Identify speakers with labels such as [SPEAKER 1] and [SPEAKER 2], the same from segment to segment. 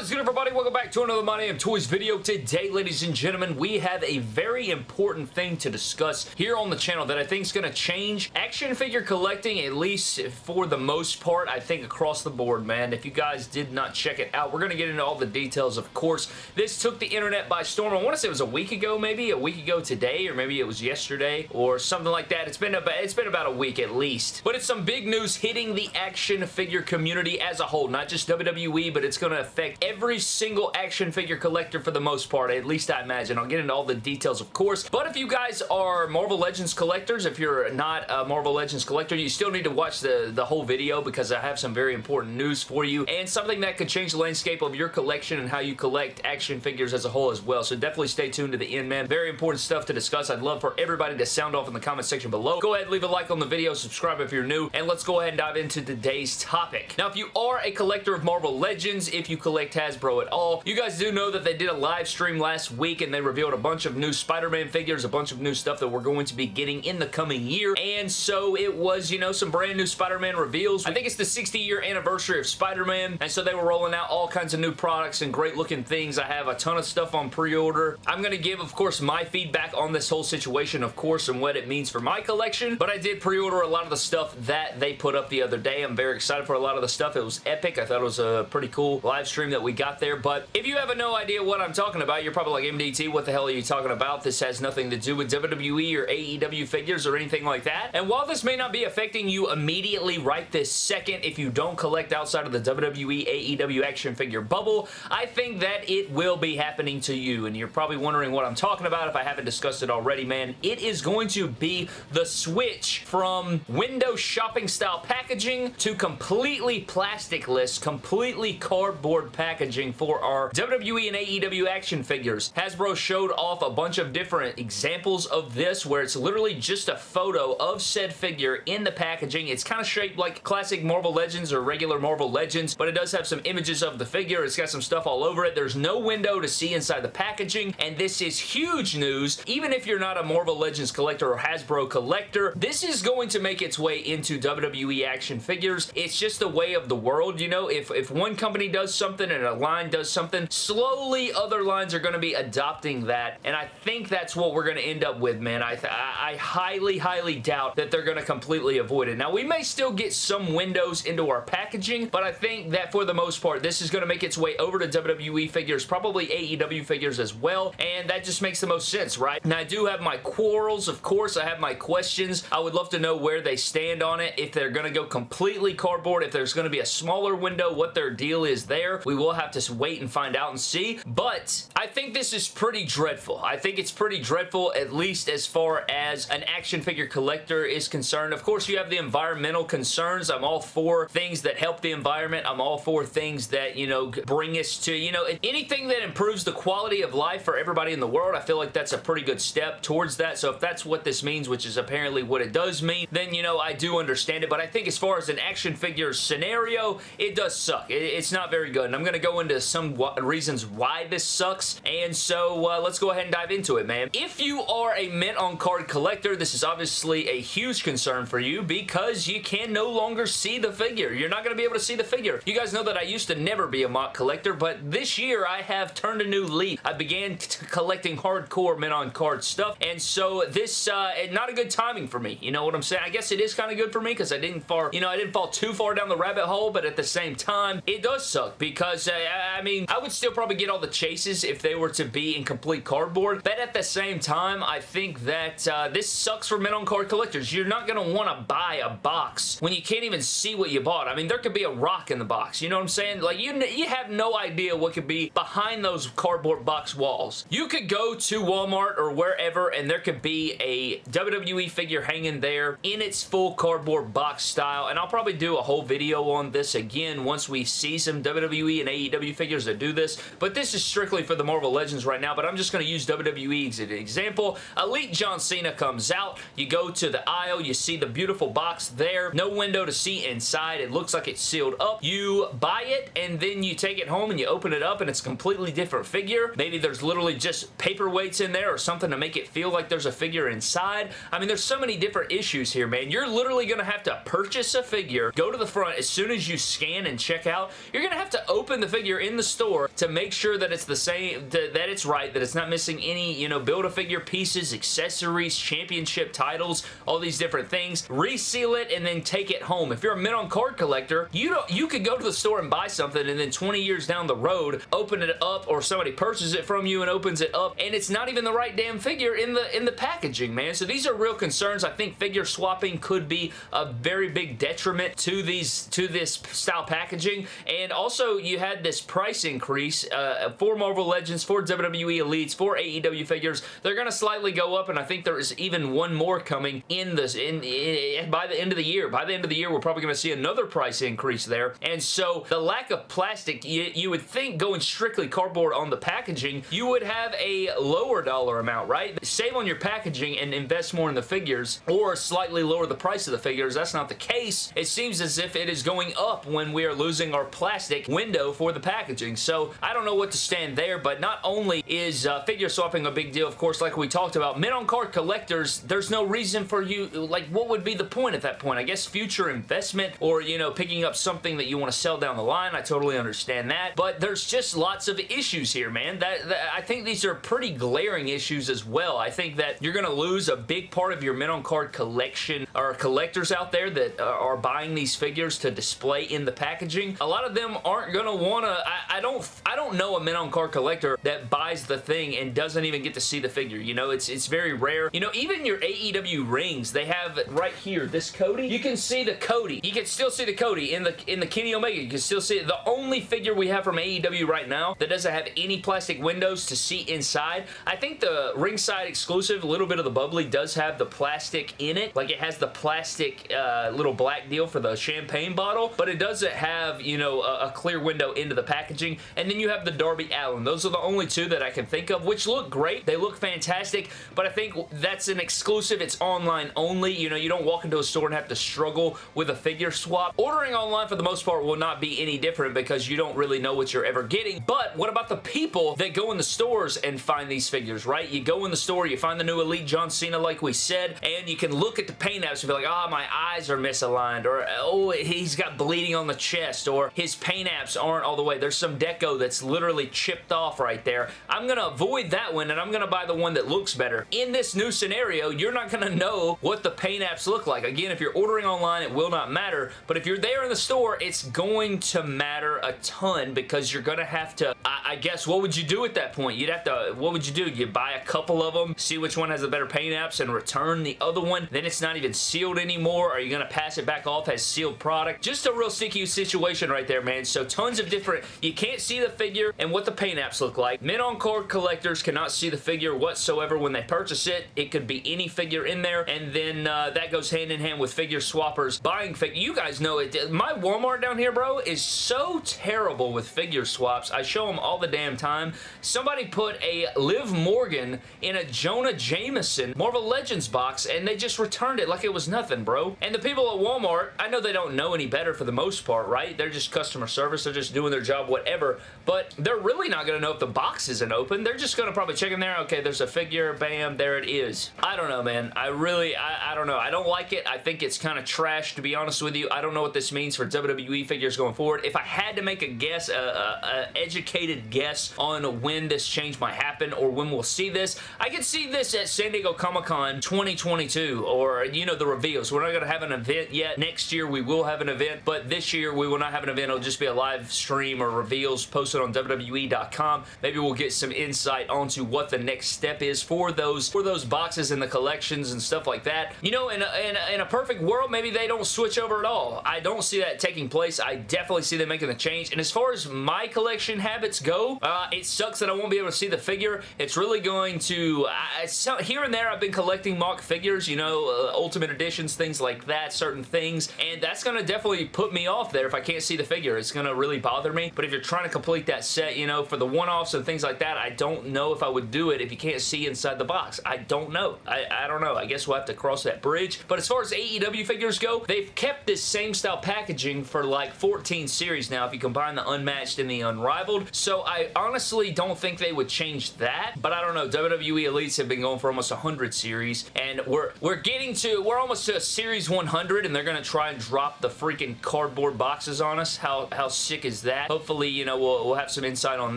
[SPEAKER 1] Is good everybody? Welcome back to another My Damn Toys video. Today, ladies and gentlemen, we have a very important thing to discuss here on the channel that I think is going to change action figure collecting, at least for the most part, I think across the board, man. If you guys did not check it out, we're going to get into all the details, of course. This took the internet by storm. I want to say it was a week ago, maybe, a week ago today, or maybe it was yesterday, or something like that. It's been about, it's been about a week at least. But it's some big news hitting the action figure community as a whole, not just WWE, but it's going to affect every single action figure collector for the most part, at least I imagine. I'll get into all the details, of course. But if you guys are Marvel Legends collectors, if you're not a Marvel Legends collector, you still need to watch the, the whole video because I have some very important news for you and something that could change the landscape of your collection and how you collect action figures as a whole as well. So definitely stay tuned to the end, man. Very important stuff to discuss. I'd love for everybody to sound off in the comment section below. Go ahead, leave a like on the video, subscribe if you're new, and let's go ahead and dive into today's topic. Now, if you are a collector of Marvel Legends, if you collect Hasbro at all. You guys do know that they did a live stream last week and they revealed a bunch of new Spider-Man figures, a bunch of new stuff that we're going to be getting in the coming year. And so it was, you know, some brand new Spider-Man reveals. I think it's the 60 year anniversary of Spider-Man. And so they were rolling out all kinds of new products and great looking things. I have a ton of stuff on pre-order. I'm going to give, of course, my feedback on this whole situation, of course, and what it means for my collection. But I did pre-order a lot of the stuff that they put up the other day. I'm very excited for a lot of the stuff. It was epic. I thought it was a pretty cool live stream that we got there. But if you have no idea what I'm talking about, you're probably like, MDT, what the hell are you talking about? This has nothing to do with WWE or AEW figures or anything like that. And while this may not be affecting you immediately right this second if you don't collect outside of the WWE AEW action figure bubble, I think that it will be happening to you. And you're probably wondering what I'm talking about if I haven't discussed it already, man. It is going to be the switch from window shopping style packaging to completely plasticless, completely cardboard packaging for our WWE and AEW action figures. Hasbro showed off a bunch of different examples of this where it's literally just a photo of said figure in the packaging. It's kind of shaped like classic Marvel Legends or regular Marvel Legends, but it does have some images of the figure. It's got some stuff all over it. There's no window to see inside the packaging, and this is huge news. Even if you're not a Marvel Legends collector or Hasbro collector, this is going to make its way into WWE action figures. It's just the way of the world, you know? If, if one company does something and a line does something, slowly other lines are going to be adopting that, and I think that's what we're going to end up with, man. I, I, I highly, highly doubt that they're going to completely avoid it. Now, we may still get some windows into our packaging, but I think that for the most part, this is going to make its way over to WWE figures, probably AEW figures as well, and that just makes the most sense, right? Now, I do have my quarrels, of course. I have my questions. I would love to know where they stand on it, if they're going to go completely cardboard, if there's going to be a smaller window, what their deal is there. We will have to wait and find out and see, but I think this is pretty dreadful. I think it's pretty dreadful, at least as far as an action figure collector is concerned. Of course, you have the environmental concerns. I'm all for things that help the environment. I'm all for things that, you know, bring us to, you know, anything that improves the quality of life for everybody in the world. I feel like that's a pretty good step towards that. So if that's what this means, which is apparently what it does mean, then, you know, I do understand it. But I think as far as an action figure scenario, it does suck. It's not very good. And I'm going to go into some reasons why this sucks. And so uh, let's go ahead and dive into it, man. If you are a mint on card collector, this is obviously a huge concern for you because you can no longer see the figure. You're not going to be able to see the figure. You guys know that I used to never be a MOC collector, but this year I have turned a new leaf. I began collecting hardcore mint on card stuff, and so this, uh, not a good timing for me. You know what I'm saying? I guess it is kind of good for me because I didn't far, you know, I didn't fall too far down the rabbit hole, but at the same time, it does suck because, I mean, I would still probably get all the chases if they were to be in complete cardboard, but at the same time, I think that uh, this sucks for mint on card collectors. You're not going to want to buy a box when you can't even see what you bought. I mean, there could be a rock in the box. You know what I'm saying? Like, you, you have no idea what could be behind those cardboard box walls. You could go to Walmart or wherever and there could be a WWE figure hanging there in its full cardboard box style, and I'll probably do a whole video on this again once we see some WWE and AEW figures that do this, but this is strictly for the Marvel Legends right now, but I'm just going to use WWE as an example. Elite John Cena comes out, you go to the aisle, you see the beautiful box there, no window to see inside, it looks like it's sealed up. You buy it, and then you take it home and you open it up, and it's a completely different figure. Maybe there's literally just paperweights in there or something to make it feel like there's a figure inside. I mean, there's so many different issues here, man. You're literally going to have to purchase a figure, go to the front as soon as you scan and check out. You're going to have to open the figure in the store to make sure that it's the same, that it's right, that it's not missing any, you know, Build-A-Figure pieces, accessories, championship titles, all these different things. Reseal it and then take it home. If you're a mint on card collector, you don't, you could go to the store and buy something and then 20 years down the road, open it up or somebody purchases it from you and opens it up and it's not even the right damn figure in the in the packaging, man. So these are real concerns. I think figure swapping could be a very big detriment to these to this style packaging. And also, you had this price increase uh, for Marvel Legends, for WWE Elites, for AEW figures. They're going to slightly go up, and I think there is even one more coming in this in, in by the end of the year. By the end of the year, we're probably going to see another price increase there. And so, the lack of plastic, you, you would think going strictly cardboard on the packaging, you would have a lower dollar amount, right? Save on your packaging and invest more in the figures, or slightly lower the price of the figures. That's not the case. It seems as if it is going up when we are losing our plastic window for the packaging. So I don't know what to stand there, but not only is uh, figure swapping a big deal, of course, like we talked about, mint on card collectors, there's no reason for you, like what would be the point at that point? I guess future investment or, you know, picking up something that you want to sell down the line. I totally understand that, but there's just lots of issues here, man. That, that I think these are pretty glaring issues as well. I think that you're going to lose a big part of your mint on card collection or collectors out there that uh, are buying these figures to display in the packaging. A lot of them aren't going to want to, I, I, don't I don't know a mint on card collector that buys the thing and doesn't even get to see the figure. You know, it's, it's very rare. You know, even your AEW rings, they have right here, this Cody, you can see the Cody. You can still see the Cody in the in the Kenny Omega. You can still see it. The only figure we have from AEW right now that doesn't have any plastic windows to see inside. I think the ringside exclusive, a little bit of the bubbly, does have the plastic in it. Like it has the plastic uh, little black deal for the champagne bottle, but it doesn't have, you know, a, a, clear window into the packaging. And then you have the Darby Allin. Those are the only two that I can think of, which look great. They look fantastic, but I think that's an exclusive. It's online only. You know, you don't walk into a store and have to struggle with a figure swap. Ordering online for the most part will not be any different because you don't really know what you're ever getting. But what about the people that go in the stores and find these figures, right? You go in the store, you find the new Elite John Cena like we said, and you can look at the paint apps and be like, ah, oh, my eyes are misaligned, or oh, he's got bleeding on the chest, or his paint apps aren't all the way. There's some deco that's literally chipped off right there. I'm going to avoid that one, and I'm going to buy the one that looks better. In this new scenario, you're not going to know what the paint apps look like. Again, if you're ordering online, it will not matter, but if you're there in the store, it's going to matter a ton because you're going to have to, I, I guess, what would you do at that point? You'd have to, what would you do? You buy a couple of them, see which one has the better paint apps, and return the other one. Then it's not even sealed anymore. Are you going to pass it back off as sealed product? Just a real sticky situation right there, man. So tons of different, you can't see the figure and what the paint apps look like. Mint on card collectors cannot see the figure whatsoever when they purchase it. It could be any figure in there, and then uh, that goes hand in hand with figure swappers buying figure. You guys know it. My Walmart down here, bro, is so terrible with figure swaps. I show them all the damn time. Somebody put a Liv Morgan in a Jonah Jameson Marvel Legends box, and they just returned it like it was nothing, bro. And the people at Walmart, I know they don't know any better for the most part, right? They're just customer service. They're just doing their job, whatever. But they're really not going to know if the box isn't open. They're just going to probably check in there. Okay, there's a figure. Bam, there it is. I don't know, man. I really, I, I don't know. I don't like it. I think it's kind of trash, to be honest with you. I don't know what this means for WWE figures going forward. If I had to make a guess, a, a, a educated guess on when this change might happen or when we'll see this, I could see this at San Diego Comic-Con 2022 or, you know, the reveals. We're not going to have an event yet. Next year we will have an event, but this year we will not have an event. It'll just be a live stream or reveals posted on WWE.com. Maybe we'll get some insight onto what the next step is for those for those boxes and the collections and stuff like that. You know, in a, in a, in a perfect world, maybe they don't switch over at all. I don't see that taking place. I definitely see them making the change. And as far as my collection habits go, uh, it sucks that I won't be able to see the figure. It's really going to... Uh, so here and there, I've been collecting MOC figures, you know, uh, Ultimate Editions, things like that, certain things, and that's going to definitely put me off there if I can't see the figure. It's going to really bother me, but if you're trying to complete that set, you know, for the one-offs and things like that, I don't know if I would do it if you can't see inside the box. I don't know. I, I don't know. I guess we'll have to cross that bridge, but as far as AEW figures go, they've kept this same style packaging for like 14 series now if you combine the unmatched and the unrivaled, so I honestly don't think they would change that, but I don't know. WWE Elites have been going for almost 100 series, and we're we're getting to, we're almost to series 100, and they're going to try and drop the freaking cardboard boxes on us. How, how sick is that? That. Hopefully, you know, we'll, we'll have some insight on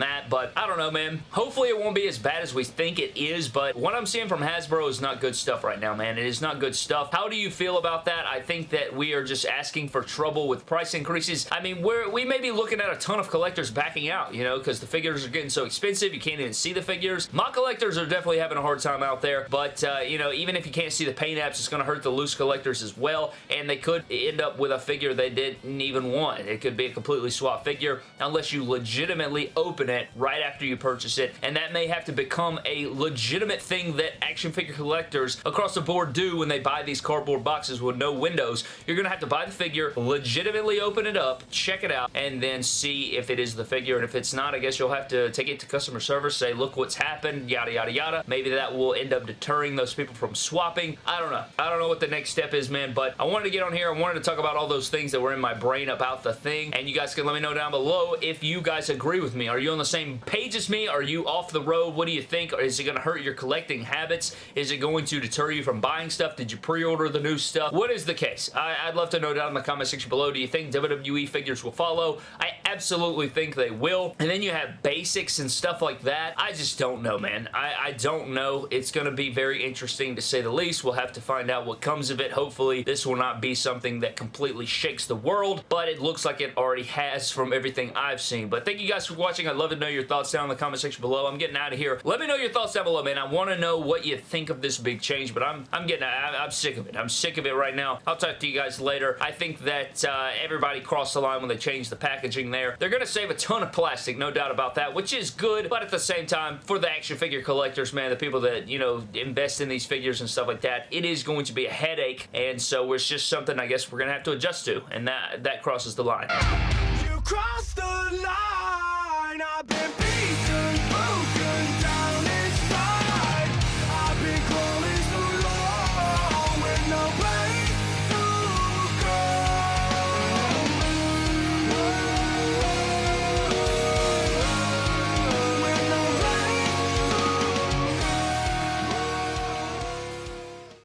[SPEAKER 1] that, but I don't know, man. Hopefully it won't be as bad as we think it is, but what I'm seeing from Hasbro is not good stuff right now, man. It is not good stuff. How do you feel about that? I think that we are just asking for trouble with price increases. I mean, we're, we may be looking at a ton of collectors backing out, you know, because the figures are getting so expensive, you can't even see the figures. My collectors are definitely having a hard time out there, but, uh, you know, even if you can't see the paint apps, it's going to hurt the loose collectors as well, and they could end up with a figure they didn't even want. It could be a completely swapped figure unless you legitimately open it right after you purchase it, and that may have to become a legitimate thing that action figure collectors across the board do when they buy these cardboard boxes with no windows. You're going to have to buy the figure, legitimately open it up, check it out, and then see if it is the figure, and if it's not, I guess you'll have to take it to customer service, say, look what's happened, yada, yada, yada. Maybe that will end up deterring those people from swapping. I don't know. I don't know what the next step is, man, but I wanted to get on here. I wanted to talk about all those things that were in my brain about the thing, and you guys can let me know down below if you guys agree with me. Are you on the same page as me? Are you off the road? What do you think? Is it going to hurt your collecting habits? Is it going to deter you from buying stuff? Did you pre-order the new stuff? What is the case? I, would love to know down in the comment section below. Do you think WWE figures will follow? I absolutely think they will. And then you have basics and stuff like that. I just don't know, man. I, I don't know. It's going to be very interesting to say the least. We'll have to find out what comes of it. Hopefully, this will not be something that completely shakes the world, but it looks like it already has from everything I've seen. But thank you guys for watching. I'd love to know your thoughts down in the comment section below. I'm getting out of here. Let me know your thoughts down below, man. I want to know what you think of this big change, but I'm, I'm getting, I, I'm sick of it. I'm sick of it right now. I'll talk to you guys later. I think that uh, everybody crossed the line when they changed the packaging there. They're going to save a ton of plastic, no doubt about that, which is good, but at the same time, for the action figure collectors, man, the people that, you know, invest in these figures and stuff like that, it is going to be a headache, and so it's just something I guess we're going to have to adjust to, and that, that crosses the line. You cross the line!